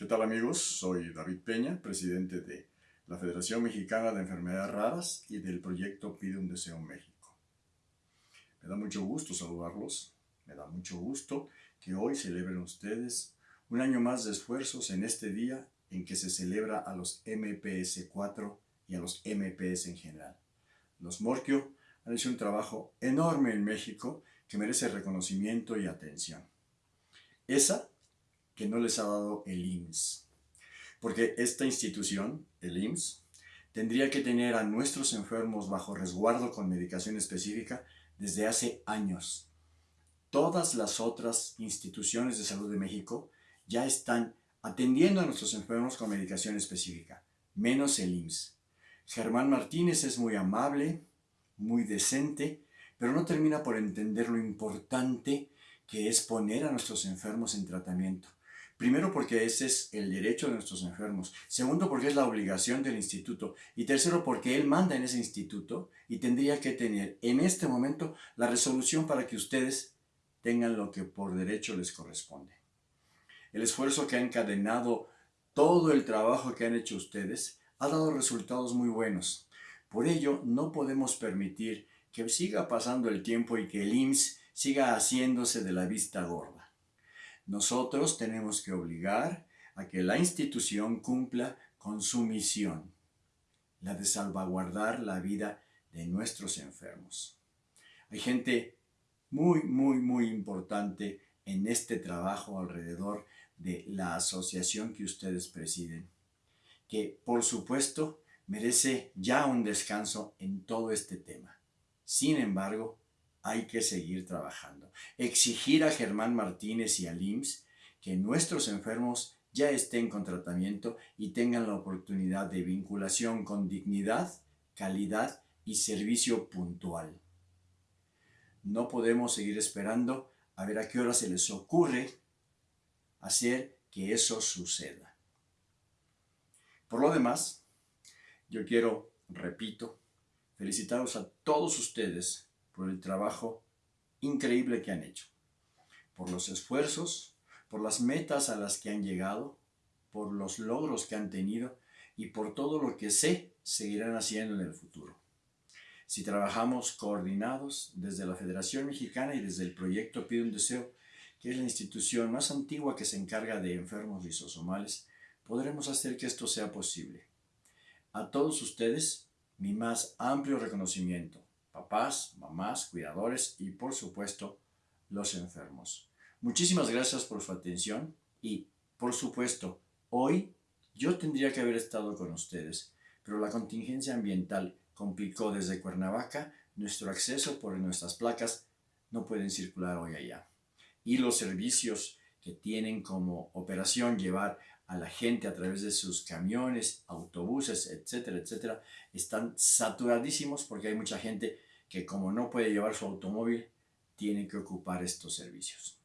¿Qué tal amigos? Soy David Peña, presidente de la Federación Mexicana de Enfermedades Raras y del proyecto Pide un Deseo México. Me da mucho gusto saludarlos, me da mucho gusto que hoy celebren ustedes un año más de esfuerzos en este día en que se celebra a los MPS 4 y a los MPS en general. Los Morquio han hecho un trabajo enorme en México que merece reconocimiento y atención. Esa que no les ha dado el IMSS. Porque esta institución, el IMSS, tendría que tener a nuestros enfermos bajo resguardo con medicación específica desde hace años. Todas las otras instituciones de salud de México ya están atendiendo a nuestros enfermos con medicación específica, menos el IMSS. Germán Martínez es muy amable, muy decente, pero no termina por entender lo importante que es poner a nuestros enfermos en tratamiento. Primero porque ese es el derecho de nuestros enfermos. Segundo porque es la obligación del instituto. Y tercero porque él manda en ese instituto y tendría que tener en este momento la resolución para que ustedes tengan lo que por derecho les corresponde. El esfuerzo que ha encadenado todo el trabajo que han hecho ustedes ha dado resultados muy buenos. Por ello, no podemos permitir que siga pasando el tiempo y que el IMSS siga haciéndose de la vista gorda. Nosotros tenemos que obligar a que la institución cumpla con su misión, la de salvaguardar la vida de nuestros enfermos. Hay gente muy, muy, muy importante en este trabajo alrededor de la asociación que ustedes presiden, que por supuesto merece ya un descanso en todo este tema. Sin embargo, hay que seguir trabajando. Exigir a Germán Martínez y a LIMS que nuestros enfermos ya estén con tratamiento y tengan la oportunidad de vinculación con dignidad, calidad y servicio puntual. No podemos seguir esperando a ver a qué hora se les ocurre hacer que eso suceda. Por lo demás, yo quiero, repito, felicitaros a todos ustedes por el trabajo increíble que han hecho, por los esfuerzos, por las metas a las que han llegado, por los logros que han tenido y por todo lo que sé seguirán haciendo en el futuro. Si trabajamos coordinados desde la Federación Mexicana y desde el proyecto Pide un Deseo, que es la institución más antigua que se encarga de enfermos lisosomales, podremos hacer que esto sea posible. A todos ustedes, mi más amplio reconocimiento, papás, mamás, cuidadores y por supuesto los enfermos. Muchísimas gracias por su atención y por supuesto, hoy yo tendría que haber estado con ustedes, pero la contingencia ambiental complicó desde Cuernavaca nuestro acceso por nuestras placas no pueden circular hoy allá y los servicios que tienen como operación llevar a la gente a través de sus camiones, autobuses, etcétera, etcétera, están saturadísimos porque hay mucha gente que como no puede llevar su automóvil, tiene que ocupar estos servicios.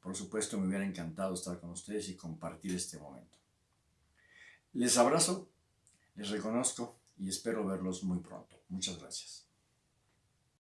Por supuesto, me hubiera encantado estar con ustedes y compartir este momento. Les abrazo, les reconozco y espero verlos muy pronto. Muchas gracias.